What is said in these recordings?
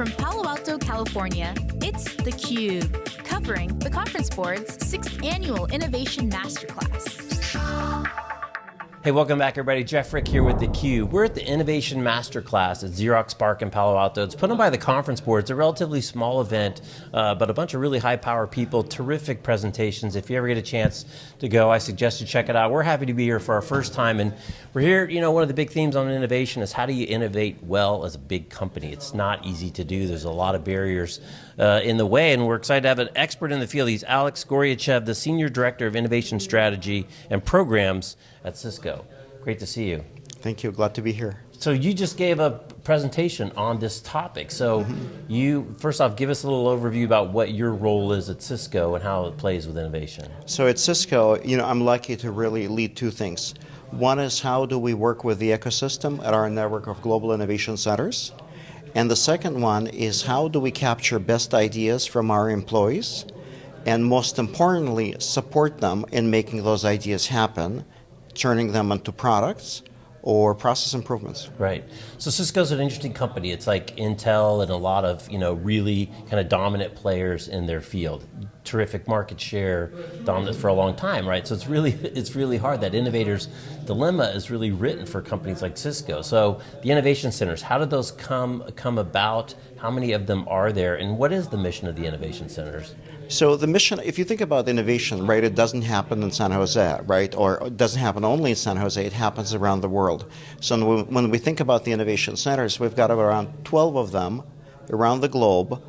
From Palo Alto, California, it's theCUBE, covering the Conference Board's 6th Annual Innovation Masterclass. Hey, welcome back everybody. Jeff Frick here with theCUBE. We're at the Innovation Masterclass at Xerox PARC in Palo Alto. It's put on by the Conference Board. It's a relatively small event, uh, but a bunch of really high power people, terrific presentations. If you ever get a chance to go, I suggest you check it out. We're happy to be here for our first time, and we're here, you know, one of the big themes on innovation is how do you innovate well as a big company? It's not easy to do. There's a lot of barriers uh, in the way, and we're excited to have an expert in the field. He's Alex Goryachev, the Senior Director of Innovation Strategy and Programs at Cisco. Great to see you. Thank you, glad to be here. So you just gave a presentation on this topic. So mm -hmm. you, first off, give us a little overview about what your role is at Cisco and how it plays with innovation. So at Cisco, you know, I'm lucky to really lead two things. One is how do we work with the ecosystem at our network of global innovation centers? And the second one is how do we capture best ideas from our employees and most importantly, support them in making those ideas happen, turning them into products or process improvements. Right. So Cisco's an interesting company. It's like Intel and a lot of you know really kind of dominant players in their field. Terrific market share, dominant for a long time, right? So it's really it's really hard. That innovator's dilemma is really written for companies like Cisco. So the innovation centers, how did those come come about? How many of them are there, and what is the mission of the innovation centers? So the mission, if you think about innovation, right, it doesn't happen in San Jose, right, or it doesn't happen only in San Jose, it happens around the world. So when we think about the innovation centers, we've got around 12 of them around the globe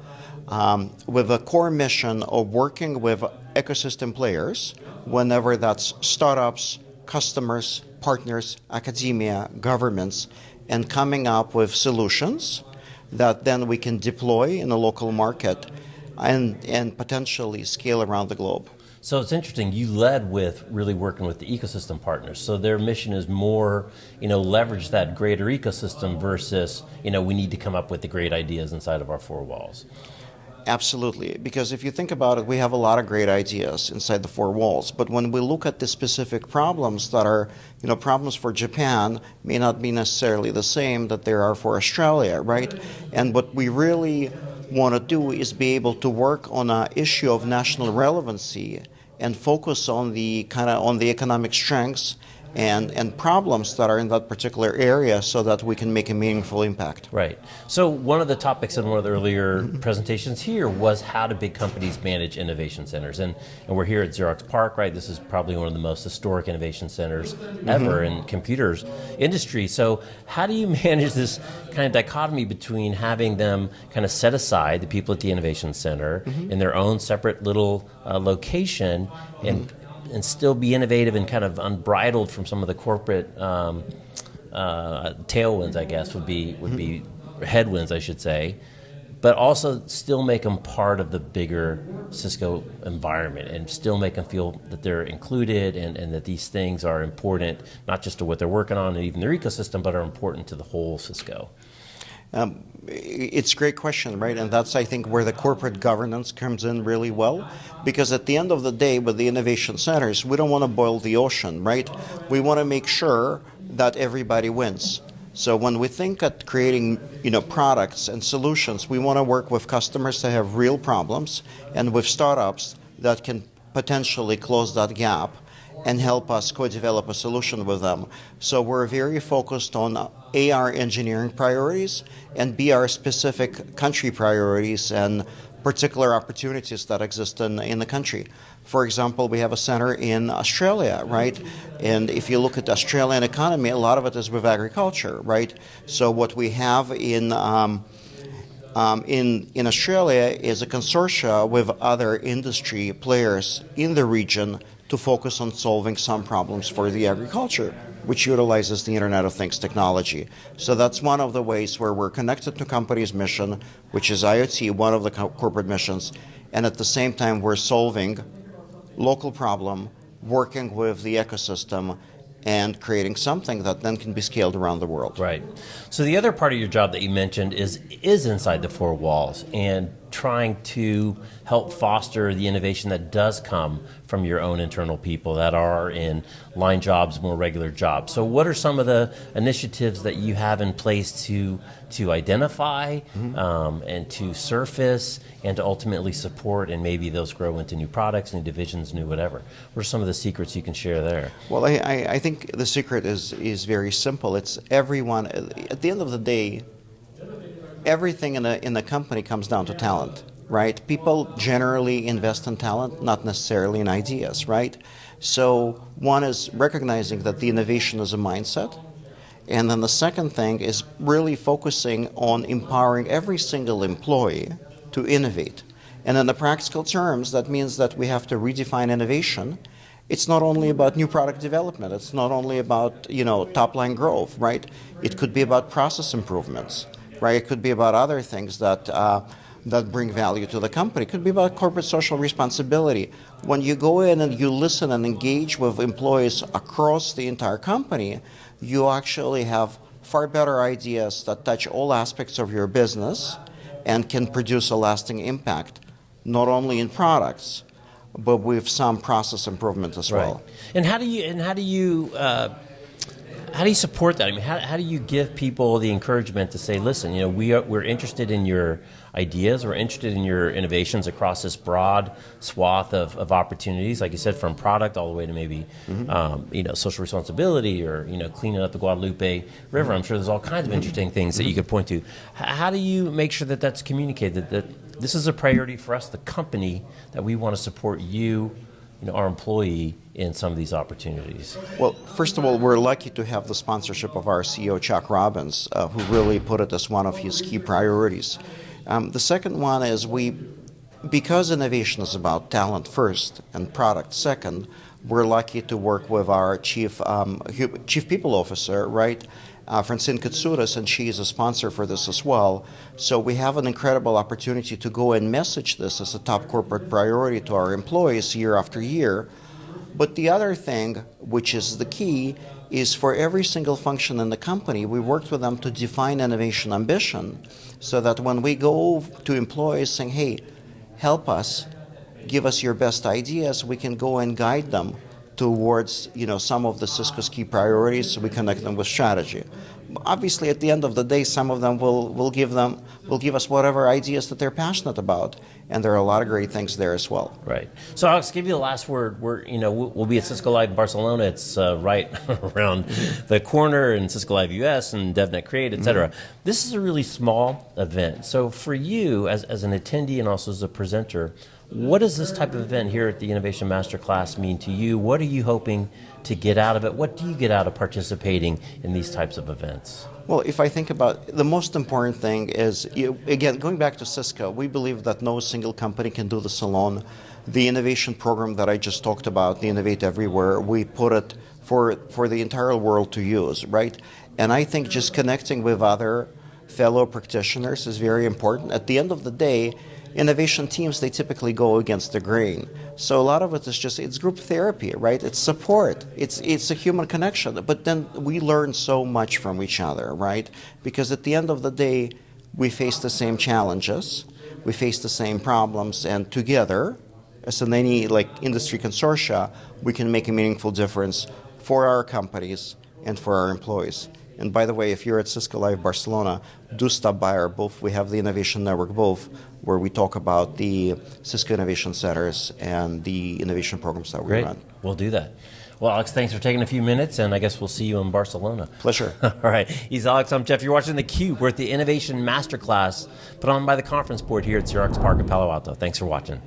um, with a core mission of working with ecosystem players, whenever that's startups, customers, partners, academia, governments, and coming up with solutions that then we can deploy in a local market and, and potentially scale around the globe. So it's interesting, you led with really working with the ecosystem partners. So their mission is more, you know, leverage that greater ecosystem versus, you know, we need to come up with the great ideas inside of our four walls. Absolutely, because if you think about it, we have a lot of great ideas inside the four walls. But when we look at the specific problems that are, you know, problems for Japan may not be necessarily the same that there are for Australia, right? And what we really want to do is be able to work on an issue of national relevancy and focus on the kind of on the economic strengths and, and problems that are in that particular area so that we can make a meaningful impact. Right. So one of the topics in one of the earlier presentations here was how do big companies manage innovation centers? And, and we're here at Xerox PARC, right? This is probably one of the most historic innovation centers ever mm -hmm. in computers industry. So how do you manage this kind of dichotomy between having them kind of set aside, the people at the innovation center, mm -hmm. in their own separate little uh, location and mm -hmm and still be innovative and kind of unbridled from some of the corporate um, uh, tailwinds, I guess, would be would be headwinds, I should say, but also still make them part of the bigger Cisco environment and still make them feel that they're included and, and that these things are important, not just to what they're working on and even their ecosystem, but are important to the whole Cisco. Um, it's a great question, right? And that's, I think, where the corporate governance comes in really well. Because at the end of the day, with the innovation centers, we don't want to boil the ocean, right? We want to make sure that everybody wins. So when we think at creating you know, products and solutions, we want to work with customers that have real problems and with startups that can potentially close that gap and help us co-develop a solution with them. So we're very focused on AR engineering priorities and BR specific country priorities and particular opportunities that exist in, in the country. For example, we have a center in Australia, right? And if you look at the Australian economy, a lot of it is with agriculture, right? So what we have in um, um, in, in Australia is a consortia with other industry players in the region to focus on solving some problems for the agriculture, which utilizes the Internet of Things technology. So that's one of the ways where we're connected to company's mission, which is IoT, one of the co corporate missions, and at the same time we're solving local problem, working with the ecosystem, and creating something that then can be scaled around the world. Right. So the other part of your job that you mentioned is is inside the four walls, and trying to help foster the innovation that does come from your own internal people that are in line jobs, more regular jobs. So, what are some of the initiatives that you have in place to to identify mm-hmm. um, and to surface and to ultimately support and maybe those grow into new products, new divisions, new whatever? What are some of the secrets you can share there? Well, I, I think the secret is is very simple. It's everyone. At the end of the day, everything in the in the company comes down to talent, right? People generally invest in talent, not necessarily in ideas, right? So one is recognizing that the innovation is a mindset. And then the second thing is really focusing on empowering every single employee to innovate. And in the practical terms, that means that we have to redefine innovation. It's not only about new product development. It's not only about you know top line growth, right? It could be about process improvements right? It could be about other things that uh, that bring value to the company. It could be about corporate social responsibility. When you go in and you listen and engage with employees across the entire company, you actually have far better ideas that touch all aspects of your business and can produce a lasting impact, not only in products, but with some process improvement as right. well. And how do you and how do you uh how do you support that? I mean, how, how do you give people the encouragement to say, listen, you know, we are, we're interested in your ideas, we're interested in your innovations across this broad swath of, of opportunities, like you said, from product all the way to maybe, mm-hmm. um, you know, social responsibility or, you know, cleaning up the Guadalupe River. Mm-hmm. I'm sure there's all kinds of interesting things that you could point to. How do you make sure that that's communicated, that this is a priority for us, the company, that we want to support you you know, our employee in some of these opportunities? Well, first of all, we're lucky to have the sponsorship of our CEO, Chuck Robbins, uh, who really put it as one of his key priorities. Um, the second one is we, because innovation is about talent first and product second, we're lucky to work with our chief um, chief people officer, right, uh, Francine Katsoudas, and she is a sponsor for this as well. So we have an incredible opportunity to go and message this as a top corporate priority to our employees year after year. But the other thing, which is the key, is for every single function in the company, we worked with them to define innovation ambition so that when we go to employees saying, hey, help us, give us your best ideas, we can go and guide them towards you know some of the Cisco's key priorities. So we connect them with strategy. Obviously, at the end of the day, some of them will will give them will give us whatever ideas that they're passionate about, and there are a lot of great things there as well. Right. So Alex, give you the last word. We're you know we'll be at Cisco Live in Barcelona. It's uh, right around the corner in Cisco Live US and DevNet Create, etc. Mm-hmm. This is a really small event. So for you as as an attendee and also as a presenter what does this type of event here at the Innovation Masterclass mean to you? What are you hoping to get out of it? What do you get out of participating in these types of events? Well, if I think about the most important thing is, you, again, going back to Cisco, we believe that no single company can do this alone. The innovation program that I just talked about, the Innovate Everywhere, we put it for, for the entire world to use, right? And I think just connecting with other fellow practitioners is very important. At the end of the day, innovation teams they typically go against the grain. So a lot of it is just it's group therapy right? It's support. It's it's a human connection. But then we learn so much from each other right? Because at the end of the day we face the same challenges we face the same problems and together as in any like industry consortia we can make a meaningful difference for our companies and for our employees and by the way, if you're at Cisco Live Barcelona, do stop by our booth. We have the Innovation Network booth where we talk about the Cisco Innovation Centers and the innovation programs that we Great. run. We'll do that. Well, Alex, thanks for taking a few minutes, and I guess we'll see you in Barcelona. Pleasure. All right. He's Alex. I'm Jeff. You're watching theCUBE. We're at the Innovation Masterclass put on by the Conference Board here at Xerox PARC in Palo Alto. Thanks for watching.